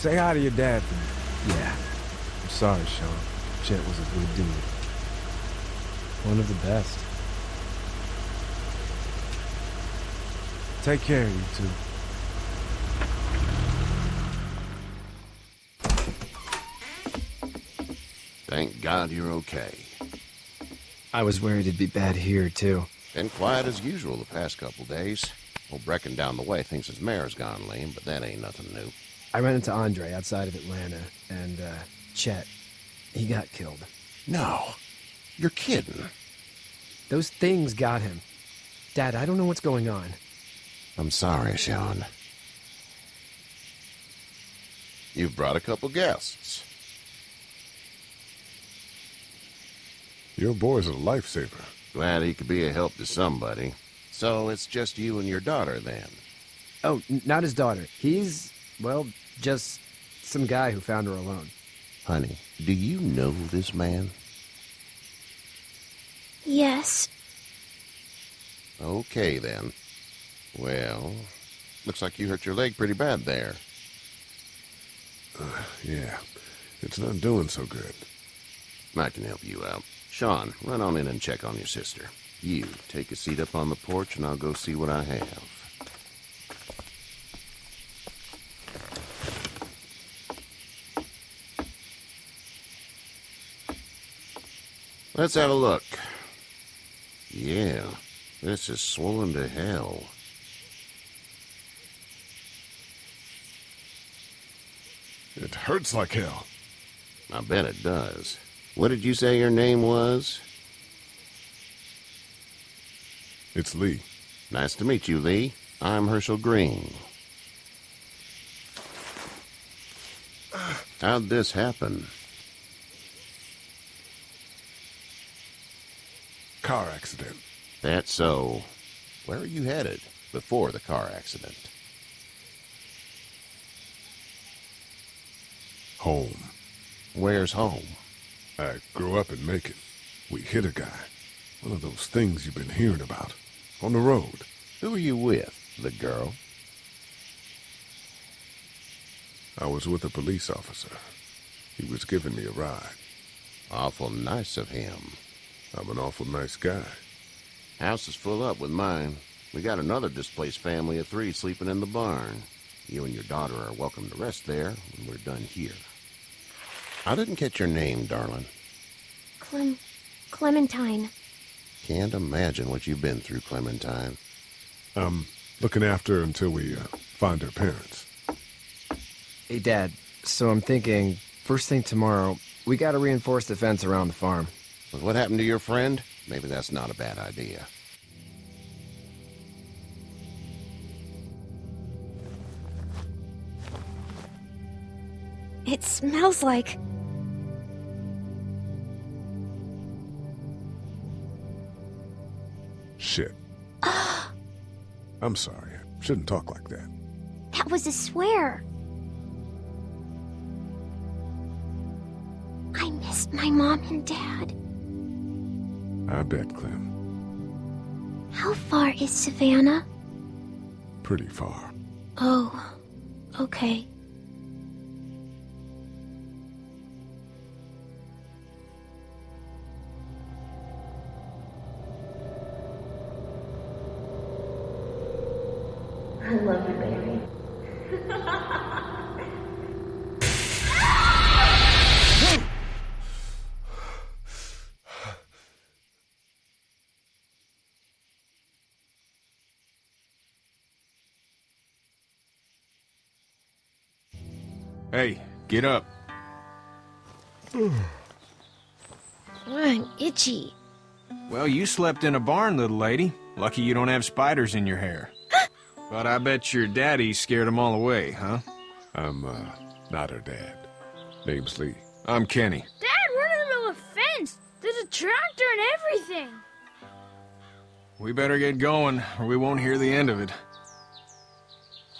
Say hi to your dad for me. Yeah. I'm sorry, Shawn. Chet was a good dude. One of the best. Take care you two. Thank God you're okay. I was worried it'd be bad here, too. Been quiet as usual the past couple days. Old Brecken down the way thinks his mare's gone lame, but that ain't nothing new. I ran into Andre outside of Atlanta, and, uh, Chet. He got killed. No. You're kidding. Those things got him. Dad, I don't know what's going on. I'm sorry, Shawn. You've brought a couple guests. Your boy's a lifesaver. Glad he could be a help to somebody. So it's just you and your daughter, then? Oh, not his daughter. He's, well, just some guy who found her alone. Honey, do you know this man? Yes. Okay, then. Well, looks like you hurt your leg pretty bad there. Uh, yeah, it's not doing so good. I can help you out. Shawn, run on in and check on your sister. You, take a seat up on the porch and I'll go see what I have. Let's have a look. Yeah, this is swollen to hell. It hurts like hell. I bet it does. What did you say your name was? It's Lee. Nice to meet you, Lee. I'm Hershel Greene. How'd this happen? Car accident. That's so. Where are you headed before the car accident? Home. Where's home? I grew up in Macon. We hit a guy. One of those things you've been hearing about. On the road. Who are you with? The girl? I was with a police officer. He was giving me a ride. Awful nice of him. I'm an awful nice guy. House is full up with mine. We got another displaced family of three sleeping in the barn. You and your daughter are welcome to rest there when we're done here. I didn't catch your name, darling. Clem... Clementine. Can't imagine what you've been through, Clementine. I'm looking after her until we uh, find her parents. Hey, Dad. So I'm thinking, first thing tomorrow, we gotta reinforce the fence around the farm. With what happened to your friend? Maybe that's not a bad idea. It smells like... Shit. I'm sorry. I shouldn't talk like that. That was a swear. I missed my mom and dad. I bet, Clem. How far is Savannah? Pretty far. Oh, okay. Hey, get up. I'm itchy. Well, you slept in a barn, little lady. Lucky you don't have spiders in your hair. but I bet your daddy scared them all away, huh? I'm, uh, not her dad. Name's Lee. I'm Kenny. Dad, we're in the middle of a fence. There's a tractor and everything. We better get going, or we won't hear the end of it.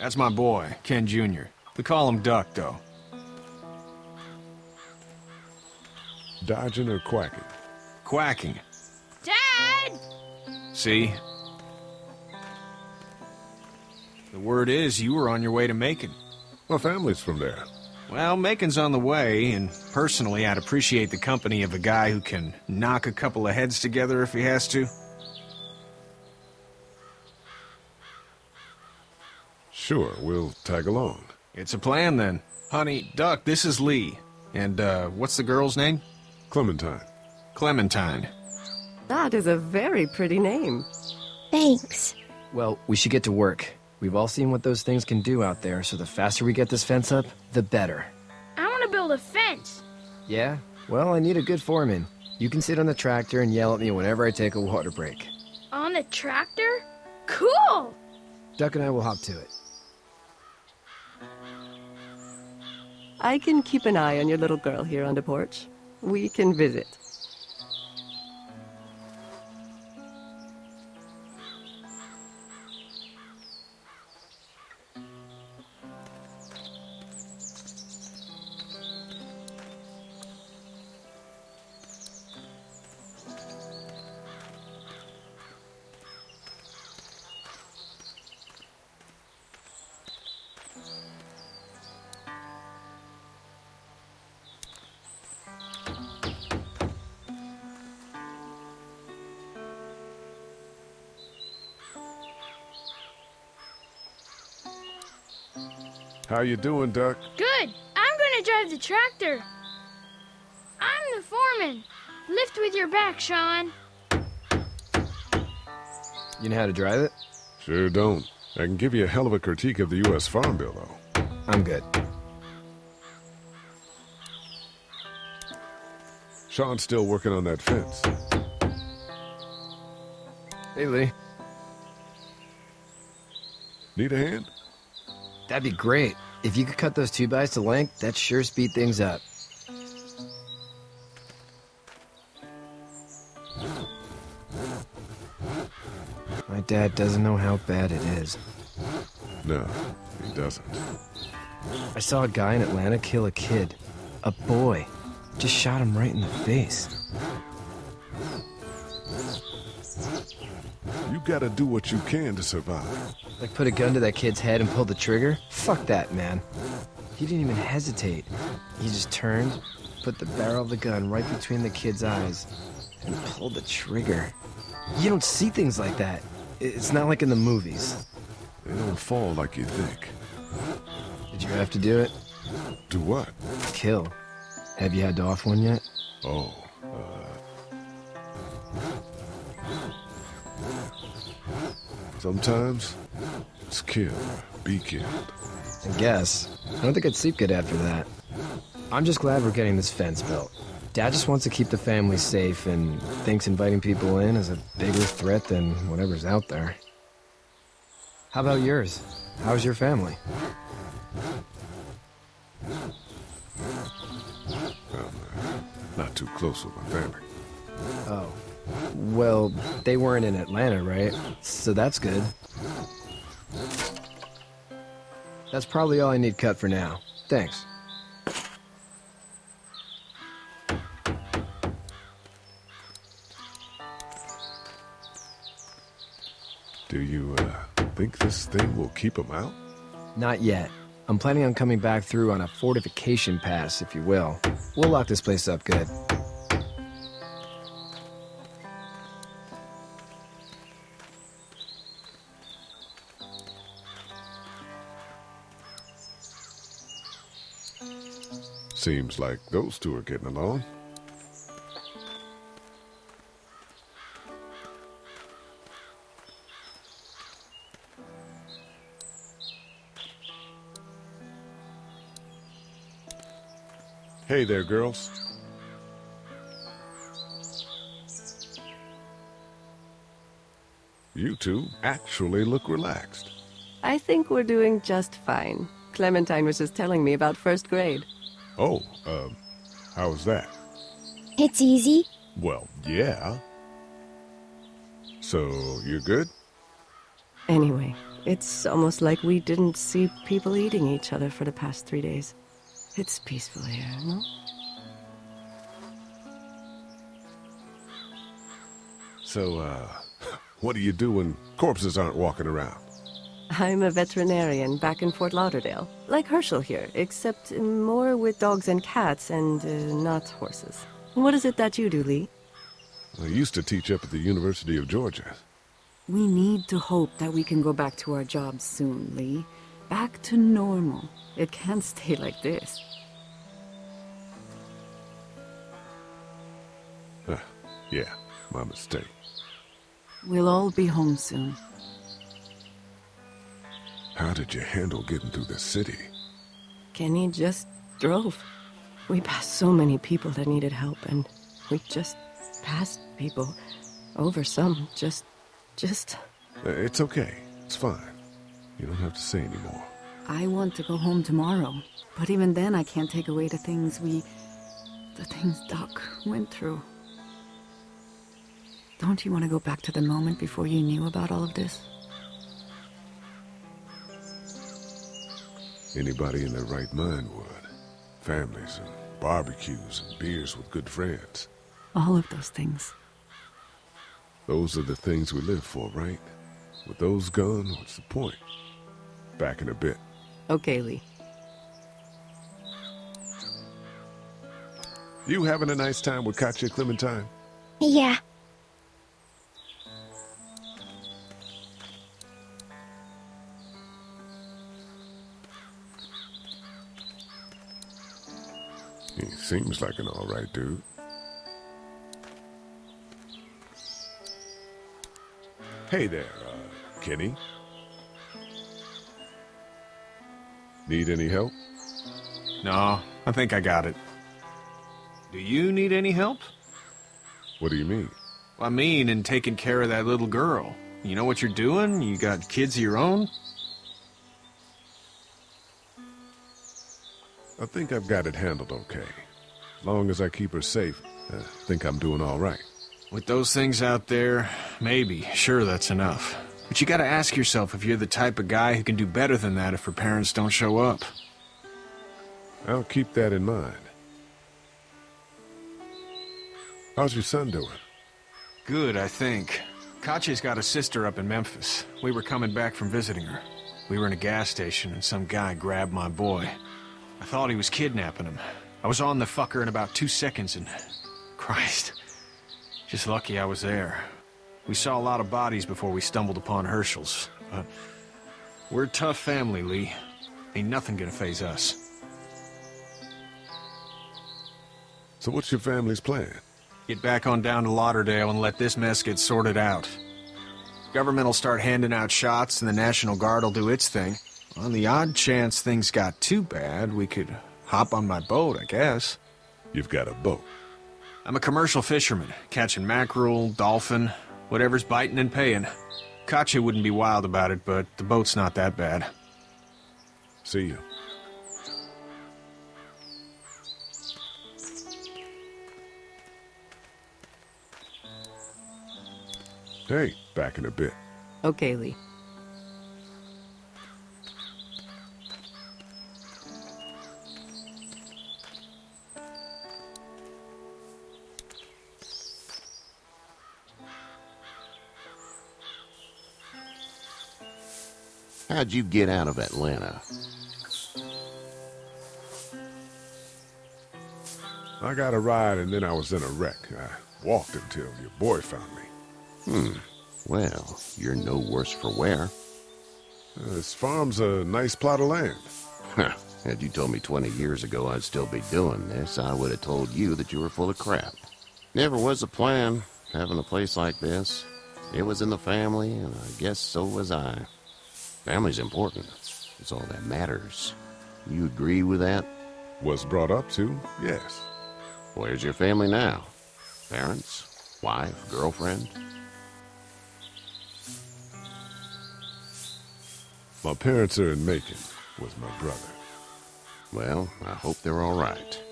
That's my boy, Ken Jr. We call him Duck, though. Dodging or quacking? Quacking. Dad! See? The word is you were on your way to Macon. My family's from there. Well, Macon's on the way, and personally, I'd appreciate the company of a guy who can knock a couple of heads together if he has to. Sure, we'll tag along. It's a plan, then. Honey, Duck, this is Lee. And, uh, what's the girl's name? Clementine. Clementine. That is a very pretty name. Thanks. Well, we should get to work. We've all seen what those things can do out there, so the faster we get this fence up, the better. I want to build a fence. Yeah? Well, I need a good foreman. You can sit on the tractor and yell at me whenever I take a water break. On the tractor? Cool! Duck and I will hop to it. I can keep an eye on your little girl here on the porch. We can visit. How you doing, Duck? Good. I'm gonna drive the tractor. I'm the foreman. Lift with your back, Shawn. You know how to drive it? Sure don't. I can give you a hell of a critique of the U.S. Farm Bill, though. I'm good. Shawn's still working on that fence. Hey, Lee. Need a hand? That'd be great. If you could cut those two bys to length, that'd sure speed things up. My dad doesn't know how bad it is. No, he doesn't. I saw a guy in Atlanta kill a kid. A boy. Just shot him right in the face. You gotta do what you can to survive. Like put a gun to that kid's head and pull the trigger? Fuck that, man. He didn't even hesitate. He just turned, put the barrel of the gun right between the kid's eyes, and pulled the trigger. You don't see things like that. It's not like in the movies. They don't fall like you think. Did you have to do it? Do what? Kill. Have you had to off one yet? Oh, uh... Sometimes, it's kill or be killed. I guess. I don't think I'd sleep good after that. I'm just glad we're getting this fence built. Dad just wants to keep the family safe and thinks inviting people in is a bigger threat than whatever's out there. How about yours? How's your family? Uh, not too close with my family. Oh. Well, they weren't in Atlanta, right? So that's good. That's probably all I need cut for now. Thanks. Do you, uh, think this thing will keep them out? Not yet. I'm planning on coming back through on a fortification pass, if you will. We'll lock this place up good. Seems like those two are getting along. Hey there, girls. You two actually look relaxed. I think we're doing just fine. Clementine was just telling me about first grade. Oh, um, how was that? It's easy. Well, yeah. So, you're good? Anyway, it's almost like we didn't see people eating each other for the past three days. It's peaceful here, no? So, uh, what do you do when corpses aren't walking around? I'm a veterinarian back in Fort Lauderdale. Like Hershel here, except more with dogs and cats and uh, not horses. What is it that you do, Lee? I used to teach up at the University of Georgia. We need to hope that we can go back to our jobs soon, Lee. Back to normal. It can't stay like this. Ah, yeah, my mistake. We'll all be home soon. How did you handle getting through the city? Kenny just drove. We passed so many people that needed help, and we just passed people. Over some, just. just. Uh, It's okay. It's fine. You don't have to say anymore. I want to go home tomorrow, but even then I can't take away the things we... the things Duck went through. Don't you want to go back to the moment before you knew about all of this? Anybody in their right mind would. Families and barbecues and beers with good friends. All of those things. Those are the things we live for, right? With those gone, what's the point? Back in a bit. Okay, Lee. You having a nice time with Katjaa Clementine? Yeah. He seems like an alright dude. Hey there, uh, Kenny. Need any help? No, I think I got it. Do you need any help? What do you mean? I mean, in taking care of that little girl. You know what you're doing? You got kids of your own? I think I've got it handled okay. As long as I keep her safe, I think I'm doing all right. With those things out there, maybe. Sure, that's enough. But you gotta ask yourself if you're the type of guy who can do better than that if her parents don't show up. I'll keep that in mind. How's your son doing? Good, I think. Katjaa's got a sister up in Memphis. We were coming back from visiting her. We were in a gas station and some guy grabbed my boy. I thought he was kidnapping him. I was on the fucker in about two seconds and... Christ. Just lucky I was there. We saw a lot of bodies before we stumbled upon Hershel's, but... We're a tough family, Lee. Ain't nothing gonna phase us. So what's your family's plan? Get back on down to Lauderdale and let this mess get sorted out. Government will start handing out shots and the National Guard will do its thing. On the odd chance things got too bad, we could hop on my boat, I guess. You've got a boat. I'm a commercial fisherman, catching mackerel, dolphin, whatever's biting and paying. Katjaa wouldn't be wild about it, but the boat's not that bad. See you. Hey, back in a bit. Okay, Lee. How'd you get out of Atlanta? I got a ride and then I was in a wreck. I walked until your boy found me. Hmm. Well, you're no worse for wear. Uh, this farm's a nice plot of land. Huh. Had you told me 20 years ago I'd still be doing this, I would have told you that you were full of crap. Never was a plan, having a place like this. It was in the family, and I guess so was I. Family's important. It's all that matters. You agree with that? Was brought up to, yes. Where's your family now? Parents? Wife? Girlfriend? My parents are in Macon with my brother. Well, I hope they're all right.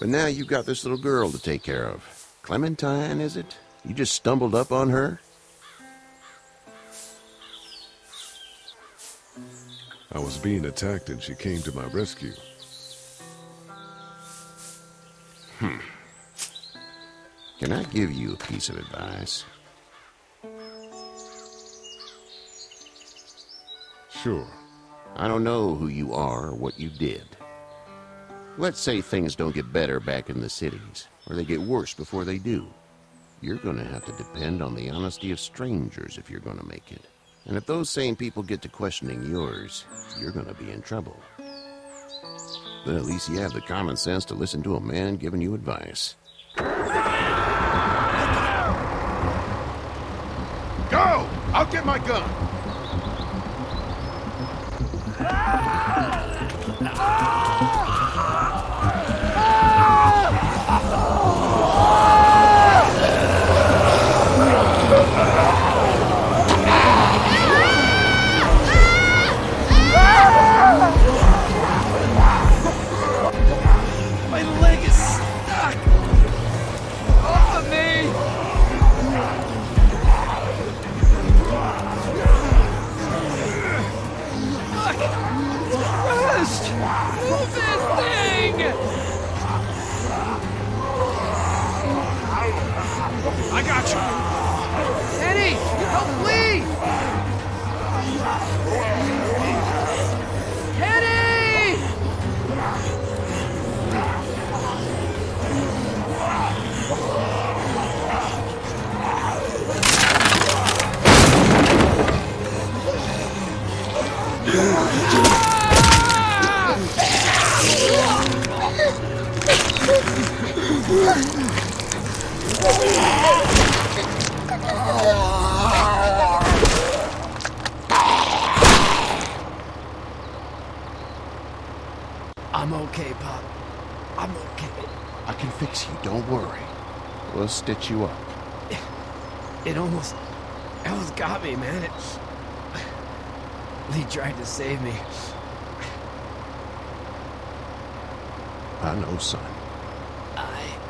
But now you've got this little girl to take care of. Clementine, is it? You just stumbled up on her? I was being attacked and she came to my rescue. Hmm. Can I give you a piece of advice? Sure. I don't know who you are or what you did. Let's say things don't get better back in the cities, or they get worse before they do. You're gonna have to depend on the honesty of strangers if you're gonna make it. And if those same people get to questioning yours, you're gonna be in trouble. But at least you have the common sense to listen to a man giving you advice. Go! I'll get my gun! stitch you up. It almost... It almost got me, man. It... Lee tried to save me. I know, son. I...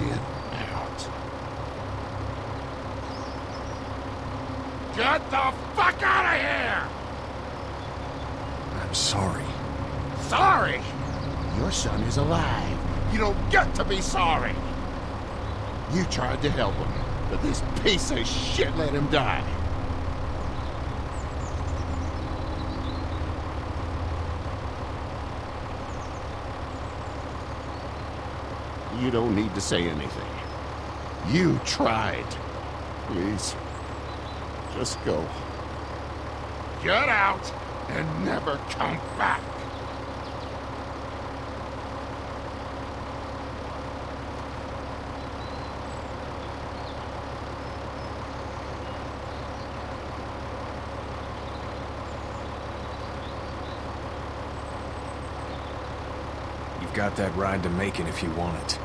Get out. Get the fuck out of here! I'm sorry. Sorry? Your son is alive. You don't get to be sorry. You tried to help him, but this piece of shit let him die. You don't need to say anything. You tried. Please, just go. Get out and never come back. You've got that ride to Macon if you want it.